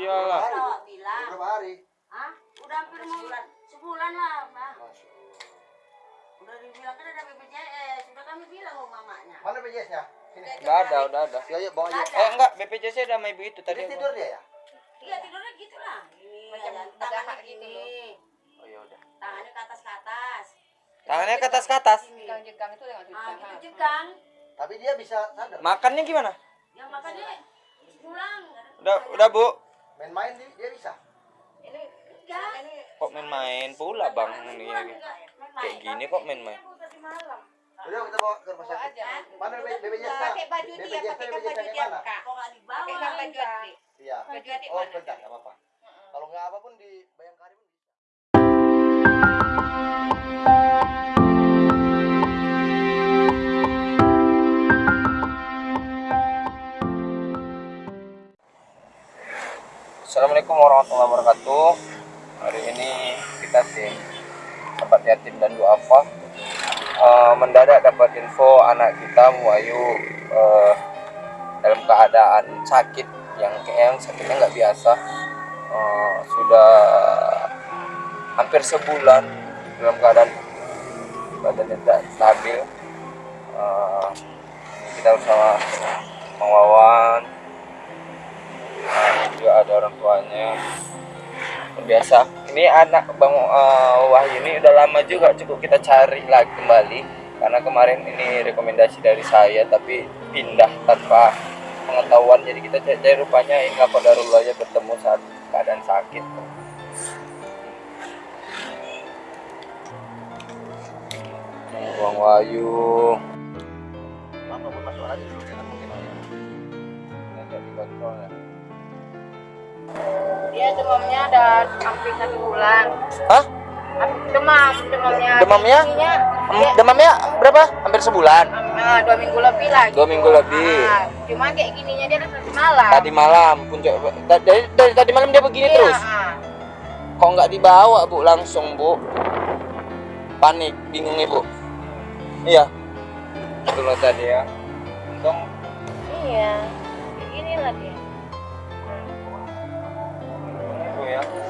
Iyalah. Bilang. Berapa hari? Hah? Udah hampir sebulan. Sebulan lah, Mbak. Allah. Udah dibilang kan ada BPJS. Sudah kami bilang sama mamanya. Mana BPJS-nya? Sini. Udah ada, udah ada. Ya, ya, bawa aja. Eh enggak, BPJS ada sama ibu itu tadi. Aku. tidur dia ya? Iya tidurnya gitu lah. Ini Macam tangannya gitu gini. Oh ya udah. Tangannya ke atas ke atas. Tangannya ke atas ke atas. Sini. Jegang-jegang itu dengan Ah, jegang. gitu jegang. Tapi dia bisa sadar. Makannya gimana? Yang makannya pulang. Udah, udah Bu. Main-main dia, dia bisa. Ini Enggak. ini Kok main-main pula Bang ini. Kayak gini kok main-main. Tadi malam. Udah kita bawa ke rumah sakit. Mana BPJS-nya? Pakai baju dia, pakai baju dia? Kak. Kok nggak dibawa? Pakai baju adik. Iya. Baju Oh, mana? bentar, nggak apa-apa. Kalau nggak apa pun di Bayangkari pun bisa. Warahmatullahi wabarakatuh. Hari ini kita tim tempat yatim dan duafa Eh, mendadak dapat info anak kita Wayu eh, dalam keadaan sakit yang yang sakitnya nggak biasa. Eh, sudah hampir sebulan dalam keadaan badannya tidak stabil. Ini kita bersama Nah, juga ada orang tuanya. Biasa. Ini anak bang eh, Wahyu ini udah lama juga cukup kita cari lagi kembali. Karena kemarin ini rekomendasi dari saya tapi pindah tanpa pengetahuan. Jadi kita cari, cari rupanya ini apa darullah aja bertemu saat keadaan sakit. Bang Wahyu. Mama pun masuk aja dulu kan mungkin. ini nggak dikontrol ya Dia demamnya ada hampir satu bulan. Hah? Demam, demamnya. Demamnya? Dia, demamnya berapa? Hampir sebulan. ah, dua minggu lebih lagi. Dua minggu lebih. Ah, cuman kayak gininya dia dari malam. Tadi malam puncak da- dari, dari tadi malam dia begini Iya, terus. ah. Kok nggak dibawa bu langsung bu? Panik, bingung ibu. Iya. Itulah tadi ya. Untung Iya. Kayak inilah dia. itu ya.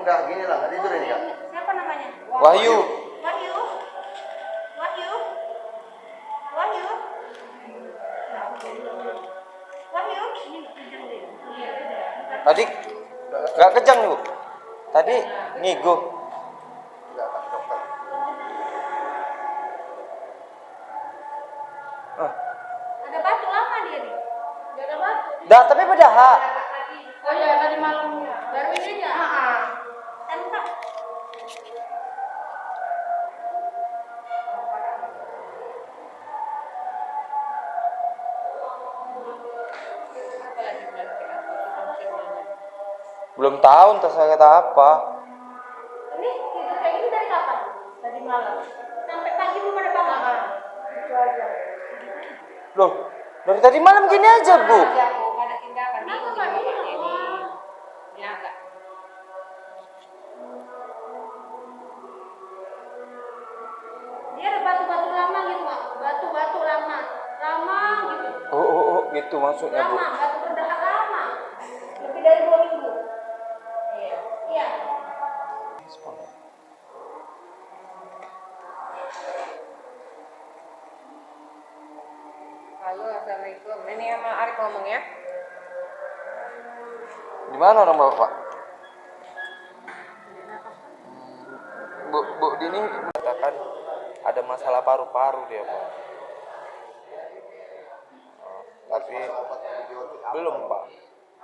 Enggak, gini lah, nggak tidur ini kan. Siapa namanya? Wahyu. Wahyu. Wahyu. Wahyu. Wahyu. Tadi nggak kejang bu. Tadi ngigo. Enggak. Ah. Ada batu lama dia nih. Dia ada batu. Dah tapi berdahak. Oh iya tadi malam baru ini aja. Belum tahu entah saya kata apa. Ini tidur kayak gini dari kapan? Dari malam. Sampai pagi belum ada bangun. Itu aja. Loh, dari tadi malam gini aja bu. Bu, ada tindakan nggak ini. Ya, enggak. Dia ada batu-batu lama gitu. Batu-batu lama. Lama gitu. Oh, oh, oh gitu maksudnya bu. Lama, batu Halo, Assalamualaikum. Ini sama Arif ngomong ya. Di mana orang bapak? Bu, Bu Dini mengatakan ada masalah paru-paru dia pak. Oh, tapi belum pak.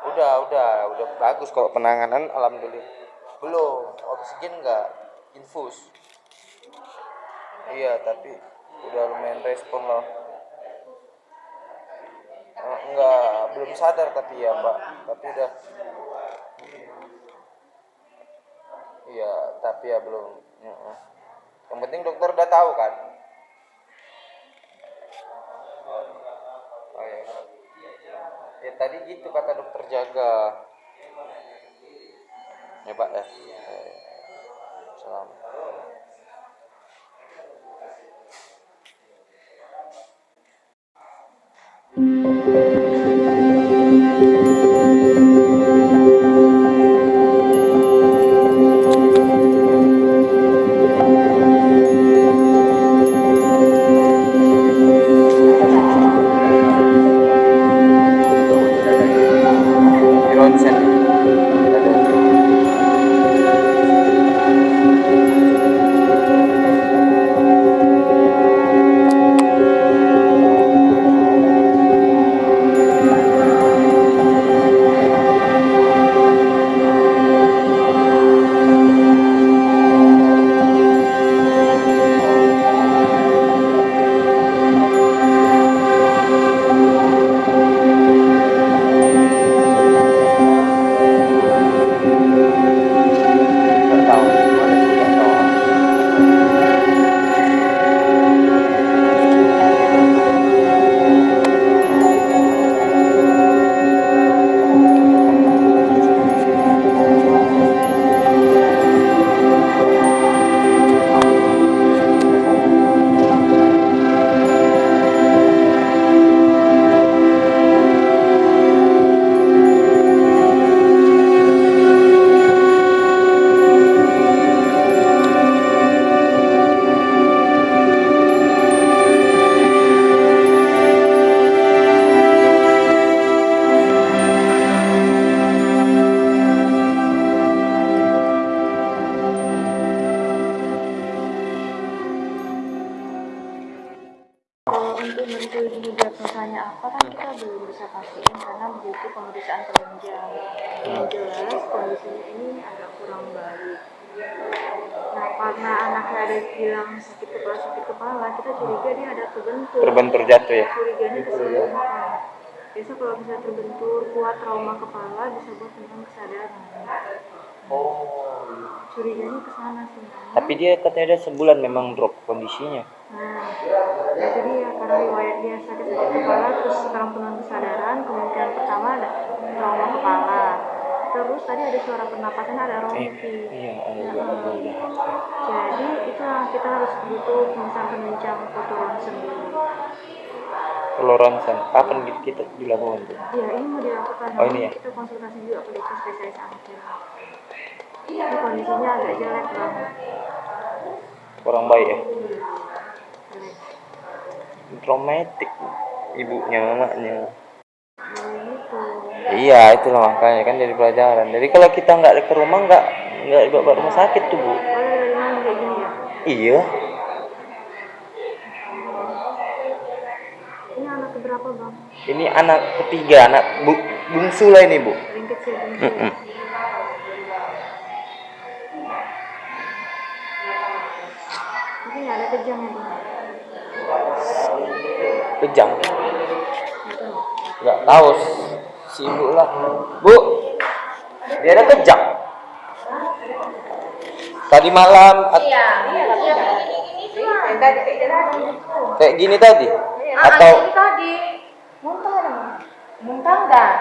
Udah, udah, udah bagus kalau penanganan alhamdulillah. Belum, oksigen enggak, infus. Iya, tapi udah lumayan respon loh nggak belum sadar tapi ya mbak tapi udah. Iya tapi ya belum. Yang penting dokter udah tahu kan? Oh, ya. ya tadi gitu kata dokter jaga. Ya pak ya, ya. selamat ada bilang sakit kepala sakit kepala, kita curiga dia ada terbentur. terbentur jatuh ya Curiganya keseluruhan. Biasa kalau bisa terbentur kuat trauma kepala bisa buat tentang kesadaran. oh Curiganya ke sana sebenarnya. tapi dia katanya ada sebulan memang drop kondisinya Nah, itu dia karena riwayat dia sakit-sakit kepala terus sekarang penuh kesadaran kemungkinan pertama ada trauma terus tadi ada suara pernapasan ada rompi. Iya ada Nah, juga ada jadi itu yang kita harus butuh pemeriksaan penunjang foto ronsen dulu kalau ronsen kapan kita dilakukan tuh? Ya ini mau dilakukan. Oh, ini ya? kita konsultasi juga ke dokter spesialis anak ini kondisinya agak jelek banget kurang baik ya? Jelek. Traumatik ibunya mamanya. ya gitu iya itulah makanya kan jadi pelajaran. Jadi kalau kita nggak ke rumah nggak nggak dibawa ke rumah sakit tuh bu. Iya. Ini anak keberapa bang? Ini anak ketiga anak bu bungsu lah ini bu. Kecil bungsu. Ini ada kejang ya bang? kejang. Nggak tahu. Si ibu lah bu dia ada kejang tadi malam Iya, iya kayak gini tadi Ah, atau ini tadi muntah? Muntah enggak?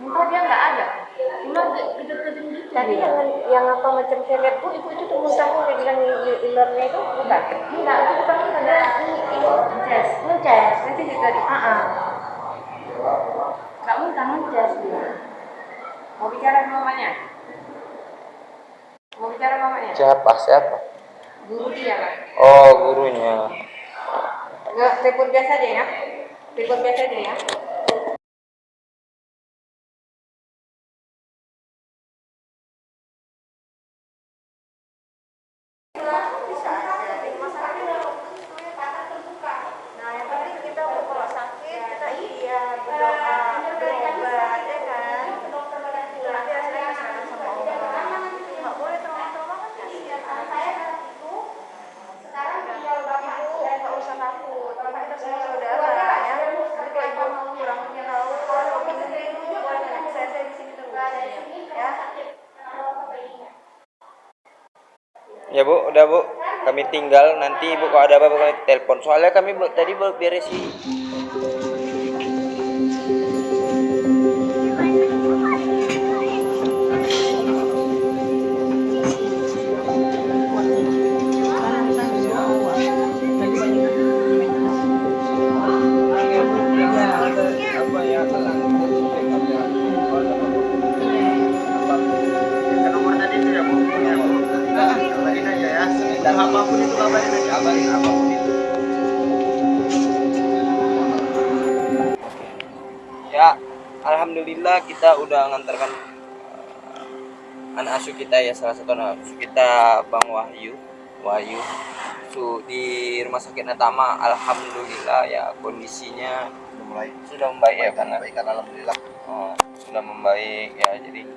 Muntah dia enggak ada. Cuma gitu. Tadi dia. yang yang apa macam saya lihat bu, itu itu tuh muntahnya yang bilang ilernya itu bukan? Enggak, itu bukan muntah dia ini ini ngeces, ngeces. Nanti juga di. Ah, ah. Enggak ngeces dia. Mau bicara sama mamanya? Mau bicara sama mamanya? siapa siapa Guru dia oh gurunya Nggak, telepon biasa aja ya. Telepon biasa aja ya. Nah, yang penting kita kalau sakit kita iya berdoa, berobat ya kan. Nanti hasilnya diserahkan sama Allah. Nggak boleh trauma-trauma kan kasihan anak saya itu sekarang tinggal bapak ibu nggak usah takut. Karena kita semua saudara ya. Nanti kalau ibu mau kurang tahu kalau bingung boleh nanya saya saya di sini terus ya. Bu, udah bu. Kami tinggal nanti ibu kalau ada apa-apa telepon. Soalnya kami bu- tadi baru beresin. Kita udah ngantarkan uh, anak asuh kita ya salah satu anak asuh kita Bang Wahyu. Wahyu su di rumah sakit Natama alhamdulillah ya kondisinya udah mulai. sudah membaik ya karena baik kan alhamdulillah. Oh, sudah membaik ya jadi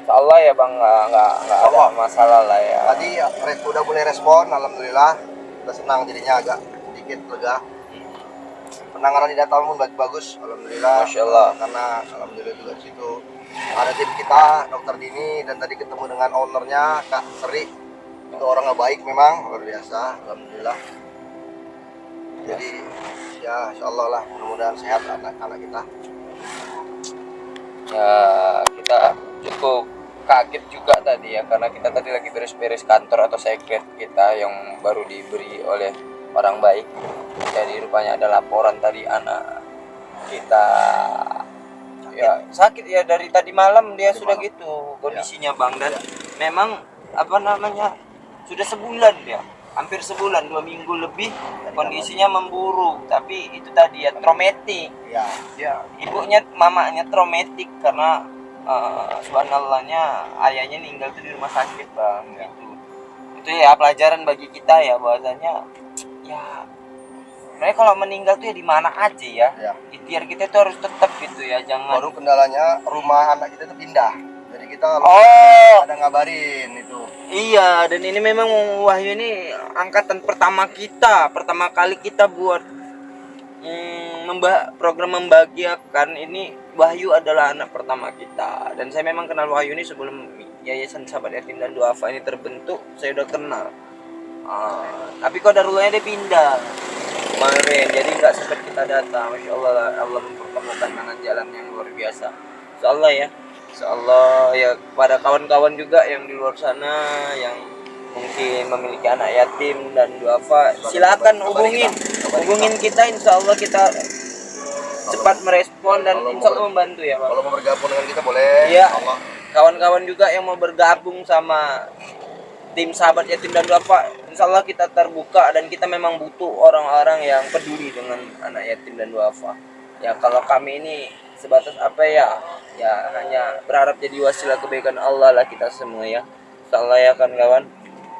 Insya Allah ya bang nggak nggak nggak ada masalah lah ya. Tadi ya, udah mulai respon alhamdulillah. Udah senang jadinya agak sedikit lega penanganan di data pun bagus bagus alhamdulillah. Masya Allah. karena alhamdulillah juga di situ ada tim kita dokter Dini dan tadi ketemu dengan ownernya Kak Seri. Itu orang yang baik memang luar biasa alhamdulillah. Jadi ya insya Allah lah mudah-mudahan sehat anak-anak kita. Ya kita cukup kaget juga tadi ya karena kita tadi lagi beres-beres kantor atau sekret kita yang baru diberi oleh orang baik. Jadi rupanya ada laporan tadi anak kita. Ya sakit. ya dari tadi malam dia Tadi sudah malam. gitu kondisinya bang. Dan memang apa namanya sudah sebulan ya hampir sebulan dua minggu lebih kondisinya memburuk tapi itu tadi ya traumatik. Ya. Ya ibunya mamanya traumatik karena uh, subhanallahnya ayahnya meninggal tuh di rumah sakit bang gitu. Itu ya pelajaran bagi kita ya bahwasanya ya mereka kalau meninggal tuh ya di mana aja ya. Ya. Ikhtiar kita tuh harus tetap gitu ya jangan baru kendalanya rumah anak kita itu pindah. Jadi kita oh. ada ngabarin itu. Iya dan ini memang Wahyu ini angkatan pertama kita pertama kali kita buat hmm, memba program membahagiakan. Ini Wahyu adalah anak pertama kita. Dan saya memang kenal Wahyu ini sebelum Yayasan Sahabat Yatim dan Duafa ini terbentuk saya udah kenal Ah, tapi kok darulahnya dia pindah? Kemarin jadi nggak sempat kita datang. Masya Allah lah, Allah mempertemukan dengan jalan yang luar biasa. Insya Allah ya. Insya Allah ya pada kawan-kawan juga yang di luar sana yang mungkin memiliki anak yatim dan duafa silakan hubungin. hubungin kita Insya Allah kita cepat merespon dan Insya Allah membantu ya Pak. kalau mau bergabung dengan kita boleh. Iya. Kawan-kawan juga yang mau bergabung sama tim sahabat yatim dan duafa insya Allah kita terbuka dan kita memang butuh orang-orang yang peduli dengan anak yatim dan duafa. Ya kalau kami ini sebatas apa ya? Ya hanya berharap jadi wasilah kebaikan Allah lah kita semua ya. Insya Allah ya kan kawan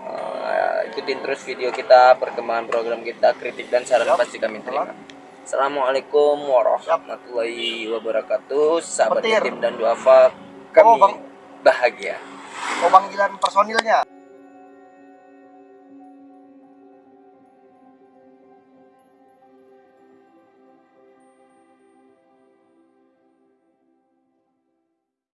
Eh, ikutin terus video kita perkembangan program kita kritik dan saran pasti kami terima. Assalamualaikum warahmatullahi wabarakatuh. Sahabat yatim dan duafa kami Oh, bahagia. Mau panggilan personilnya